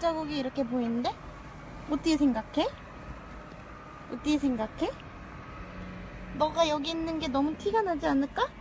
발자국이 이렇게 보이는데? 어떻게 생각해? 어떻게 생각해? 너가 여기 있는 게 너무 티가 나지 않을까?